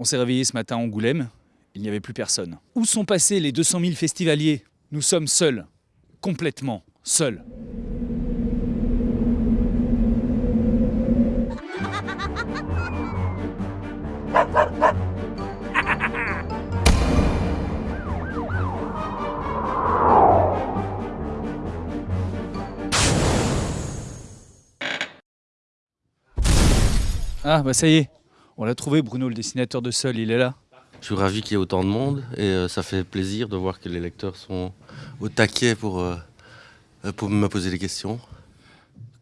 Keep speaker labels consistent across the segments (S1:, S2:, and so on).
S1: On s'est réveillé ce matin à Angoulême, il n'y avait plus personne. Où sont passés les 200 000 festivaliers? Nous sommes seuls, complètement seuls. Ah bah ça y est, on l'a trouvé Bruno, le dessinateur de Seul, il est là.
S2: Je suis ravi qu'il y ait autant de monde et euh, ça fait plaisir de voir que les lecteurs sont au taquet pour, euh, pour me poser des questions.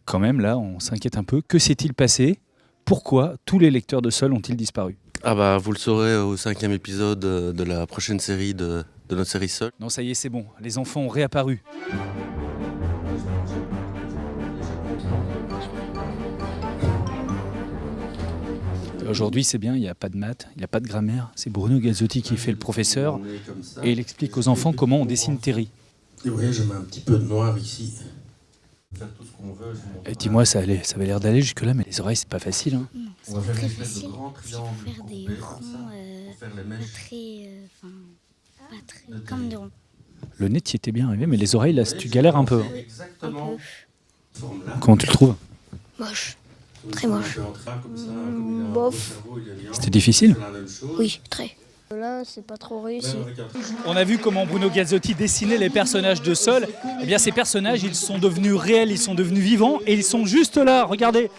S1: Quand même là, on s'inquiète un peu. Que s'est-il passé? Pourquoi tous les lecteurs de Seul ont-ils disparu?
S2: Ah bah vous le saurez au cinquième épisode de la prochaine série de, de notre série Seul.
S1: Non ça y est, c'est bon, les enfants ont réapparu. Aujourd'hui, c'est bien, il n'y a pas de maths, il n'y a pas de grammaire. C'est Bruno Gazzotti qui fait le professeur et il explique aux enfants comment on dessine Terry.
S2: Et vous voyez, je mets un petit peu de noir ici.
S1: Et dis-moi, ça, allait, ça avait l'air d'aller jusque-là, mais les oreilles, c'est pas facile. Hein.
S3: Non, c'est pas très facile. Il faut faire des ronds, euh, pas très, euh, enfin, pas très, comme des ronds.
S1: Le nez, t'y était bien arrivé, mais les oreilles, là, tu galères un peu. hein.
S2: Exactement.
S1: Comment tu le trouves?
S3: Moche. Très moche. Mm, bof.
S1: C'était difficile
S3: Oui, très. Là, c'est pas trop réussi.
S1: On a vu comment Bruno Gazzotti dessinait les personnages de Sol. Eh bien, ces personnages, ils sont devenus réels, ils sont devenus vivants et ils sont juste là. Regardez.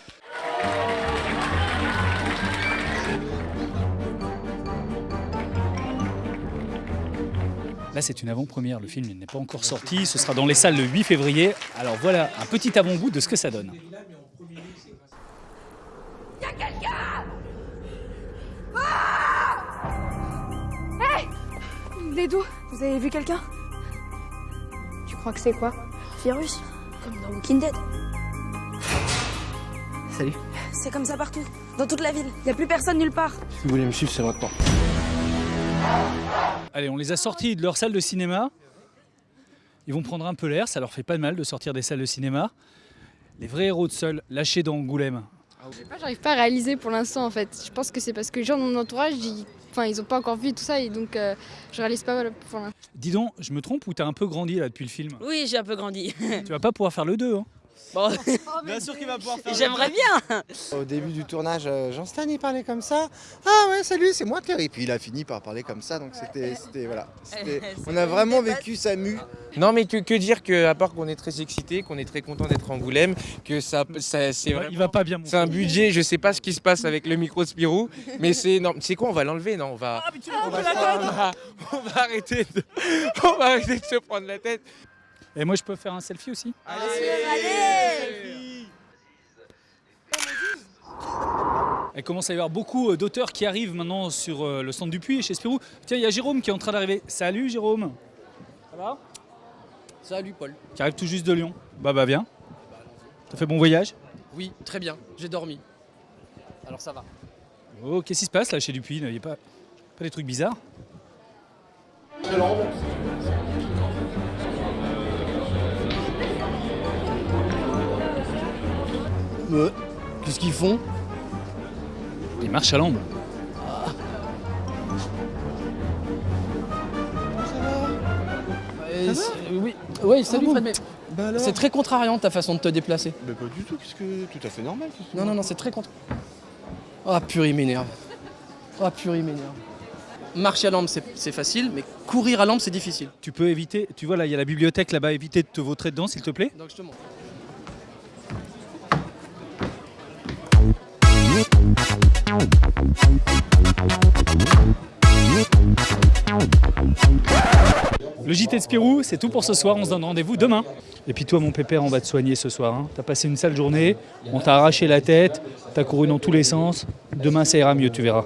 S1: Là, c'est une avant-première. Le film n'est pas encore sorti. Ce sera dans les salles le 8 février. Alors voilà un petit avant-goût de ce que ça donne.
S4: D'où Vous avez vu quelqu'un? Tu crois que c'est quoi?
S3: Virus, comme dans Walking Dead.
S5: Salut.
S4: C'est comme ça partout, dans toute la ville. Y a plus personne nulle part.
S5: Si vous voulez me suivre, c'est maintenant.
S1: Allez, on les a sortis de leur salle de cinéma. Ils vont prendre un peu l'air, ça leur fait pas de mal de sortir des salles de cinéma. Les vrais héros de Seul, lâchés dans Angoulême.
S6: Je sais pas, j'arrive pas à réaliser pour l'instant en fait. Je pense que c'est parce que les gens de mon entourage, ils, enfin, ils ont pas encore vu tout ça et donc euh, je réalise pas pour l'instant.
S1: Dis donc, je me trompe ou t'as un peu grandi là depuis le film?
S7: Oui, j'ai un peu grandi.
S1: Tu vas pas pouvoir faire le 2 hein?
S7: Bon,
S1: Bien sûr qu'il va pouvoir faire
S7: j'aimerais bien.
S8: Au début du tournage, euh, Jean-Stan il parlait comme ça. Ah ouais, salut, c'est moi Terry. Puis il a fini par parler comme ça, donc c'était, c'était voilà. On a vraiment vécu sa mue.
S5: Non, mais que, que dire que, à part qu'on est très excité, qu'on est très content d'être à Angoulême, que ça, ça c'est vrai.
S1: Il va pas bien. mon
S5: C'est un budget, je sais pas ce qui se passe avec le micro de Spirou, mais c'est non, c'est quoi On va l'enlever, non On va, on va, on va- on va arrêter, de, on va arrêter de se prendre la tête.
S1: Et moi, je peux faire un selfie aussi Il commence à y avoir beaucoup euh, d'auteurs qui arrivent maintenant sur euh, le centre du puits chez Spirou. Tiens, il y a Jérôme qui est en train d'arriver. Salut Jérôme Ça va?
S9: Salut Paul.
S1: Qui arrive tout juste de Lyon. Bah bah viens. T'as fait bon voyage?
S9: Oui, très bien, j'ai dormi. Alors ça va.
S1: Oh, qu'est-ce qui se passe là chez Dupuis? Il n'y a pas, pas des trucs bizarres?
S9: Ouais. Qu'est-ce qu'ils font
S1: Ils marchent à.
S9: Euh, c'est- Oui, salut
S8: bon
S9: Fred, mais
S8: Bah alors
S9: c'est très contrariant ta façon de te déplacer.
S8: Mais pas du tout, qu'est-ce que. Tout à fait normal.
S9: Non, non, non, c'est très contre. Ah purée, il m'énerve. Ah purée, il m'énerve. Marcher à lampe, c'est facile, mais courir à lampe, c'est difficile.
S1: Tu peux éviter, tu vois là, il y a la bibliothèque là-bas, éviter de te vautrer dedans s'il te plaît
S9: Donc je te montre.
S1: Le JT de Spirou, c'est tout pour ce soir. On se donne rendez-vous demain. Et puis toi, mon pépère, on va te soigner ce soir. hein. T'as passé une sale journée, on t'a arraché la tête, t'as couru dans tous les sens. Demain, ça ira mieux, tu verras.